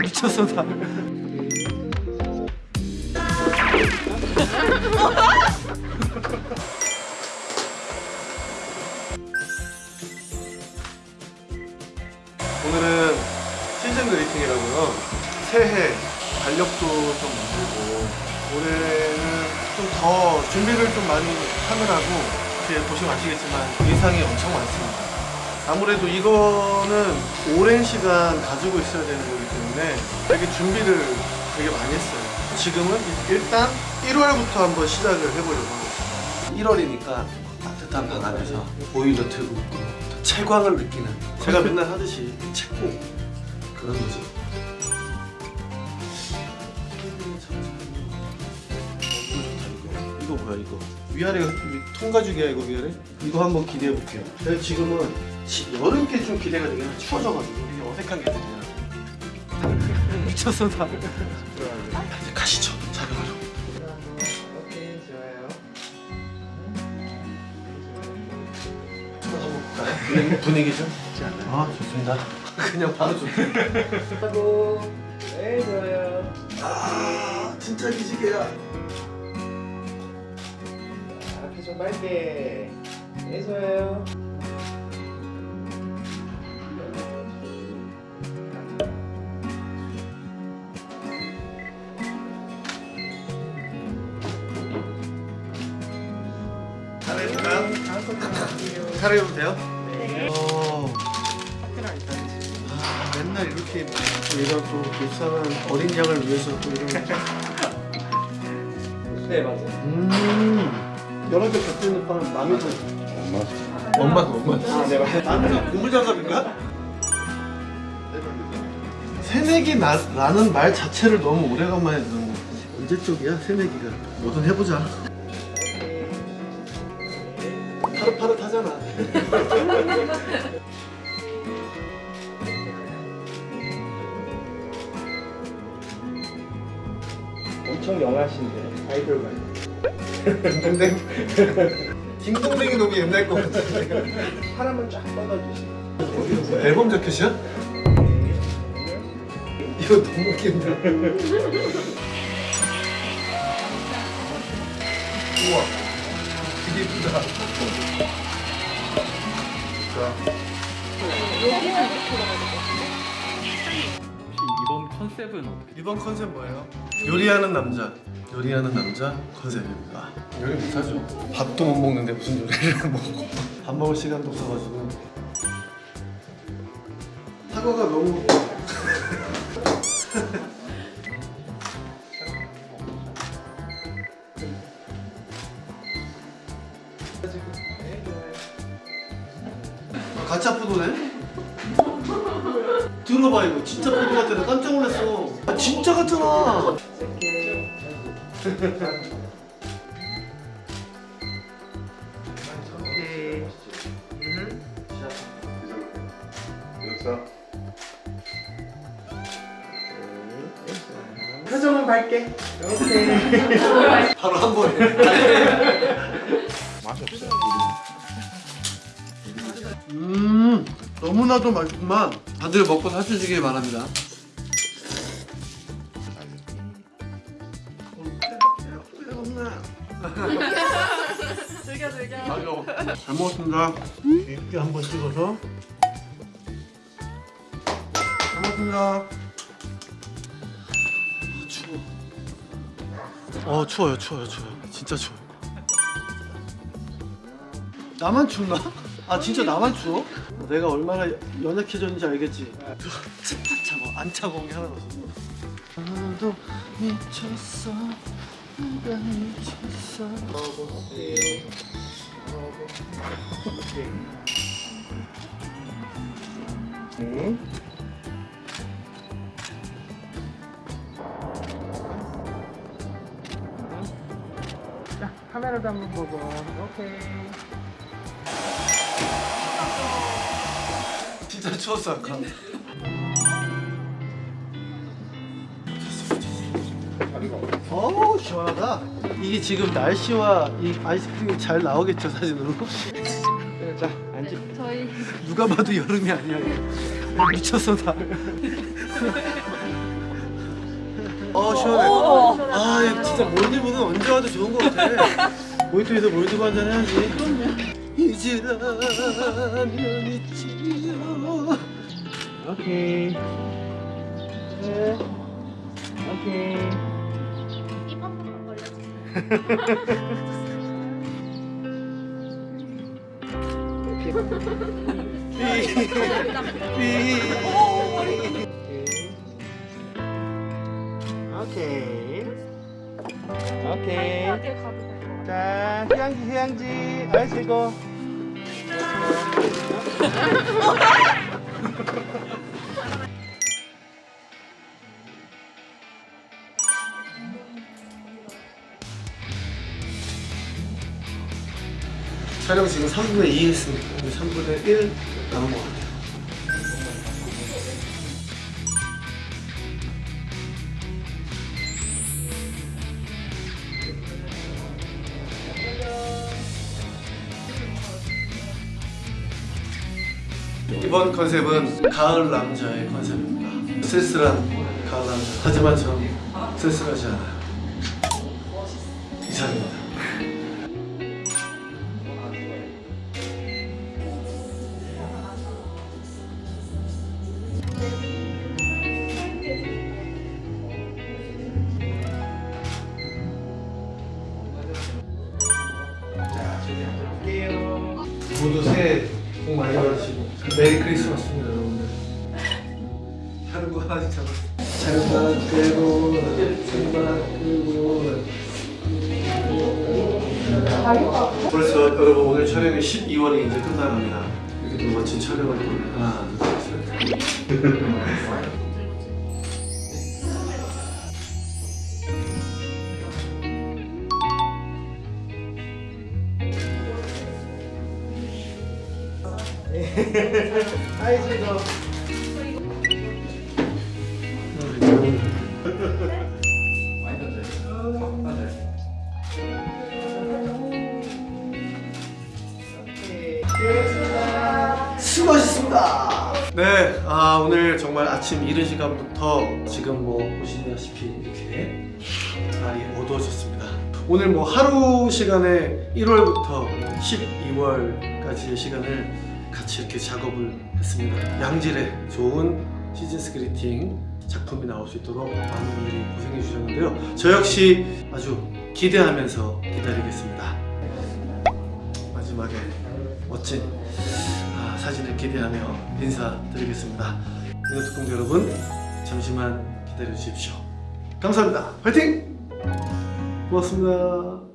미쳤어 나. 오늘은 시즌 그리팅이라고요. 새해 달력도 좀 만들고 올해는 좀 더 준비를 좀 많이 하느라고 보시면 아시겠지만 의상이 엄청 많습니다. 아무래도 이거는 오랜 시간 가지고 있어야 되는 거기 때문에 되게 준비를 되게 많이 했어요. 지금은 일단 1월부터 한번 시작을 해보려고 하고 있어요. 1월이니까 따뜻한 방 안에서 보일러 틀고 또 채광을 느끼는 제가 맨날 하듯이 채고 그런 거지. 이거 뭐야 이거 위아래가 통가죽이야 이거 위아래? 이거 한번 기대해 볼게요 제가 지금은 시- 여름 게좀 기대가 되긴 해 추워져가지고 이게 어색한 게 들리나 미쳤어 나 이제 가시죠 촬영하러 오케이 좋아요. 찾아볼까요? 분위기, 분위기 좀? 아 좋습니다 그냥 바로 좋네 하고 네 좋아요. 아 진짜 기지개야 앞에 좀 빨게. 네 좋아요. 차례해도 돼요? 네. 어... 아, 맨날 이렇게 얘가 또 불쌍한 어린 양을 위해서 또 이런 네 맞아요. 음. 여러 개 곁들이는 빵 마음에 들어 엄마 엄마. 엄마. 아네 맞아요. 나는 고물장갑인가? 새내기 나, 라는 말 자체를 너무 오래간만에 듣는 거 언제 쪽이야 새내기가? 뭐든 해보자. 파릇파릇하잖아 엄청 영하신데 아이돌 같아요. 딩동댕 딩동댕이 너무 옛날 거 같아 사람은 쫙 뻗어주시고. 앨범 자켓이야? 이거 너무 웃긴다 우와 되게 예쁘다 자 이번 컨셉은 어떻게? 이번 컨셉 뭐예요? 요리하는 남자 요리하는 남자 컨셉입니다. 요리 못하죠. 밥도 못 먹는데 무슨 요리를 먹고. 밥 먹을 시간도 없어가지고. 사과가 너무 이거 진짜 포도 같아 나 깜짝 놀랐어 아 진짜 같잖아 오케이. 표정은 밝게. 오케이. 바로 한 번에 맛이 없어요. 음 너무나도 맛있구만. 다들 먹고 사주시길 바랍니다. 즐겨 즐겨. 맞아 잘 먹었습니다. 깊게 한번 찍어서. 잘 먹었습니다. 아, 추워. 어 추워요 추워요 추워요. 진짜 추워요. 나만 춥나? 아 진짜 나만 추워? 내가 얼마나 연약해졌는지 알겠지? 탁 차고 안 차가운 게 하나도 없어 나도 미쳤어 내가 미쳤어 네. 자, 카메라도 한번 보고. 오케이. 진짜 추웠어 아까 어우 시원하다 이게 지금 날씨와 이 아이스크림이 잘 나오겠죠 사진으로 자, 앉으. 저희 누가 봐도 여름이 아니야. 미쳤어 나어 시원해. 아 이거 진짜 몰디브는 언제 와도 좋은 것 같아. 모히또에서 몰디브 한잔 해야지. 잊으라면 잊지요. 오케이. 네. 오케이. 입 한 번만 걸려주세요. 오케이. 오케이. 자, 휴양지, 휴양지. 아이고. 촬영 지금 3분의 2 했습니다. 이제 3분의 1 남은 것 같아요. 이번 컨셉은 가을 남자의 컨셉입니다. 쓸쓸한 가을 남자. 하지만 전 쓸쓸하지 않아요. 이상입니다. 모두 새해 복 많이 받으시고 메리 크리스마스입니다 여러분들. 거 하나씩 잘만 끄고 잘만 끄고. 벌써 여러분 오늘 촬영이 12월이 이제 끝나갑니다. 이렇게 또 멋진 촬영을 또 하나 둘셋 아이, 지금. 수고하셨습니다. 네, 아 오늘 정말 아침 이른 시간부터 지금 뭐 보시다시피 이렇게 날이 어두워졌습니다. 오늘 뭐 하루 시간에 1월부터 12월까지의 시간을 같이 이렇게 작업을 했습니다. 양질의 좋은 시즌스 그리팅 작품이 나올 수 있도록 많은 분들이 고생해 주셨는데요. 저 역시 아주 기대하면서 기다리겠습니다. 마지막에 멋진 아, 사진을 기대하며 인사드리겠습니다. 인어특공대 여러분 잠시만 기다려 주십시오. 감사합니다. 화이팅! 고맙습니다.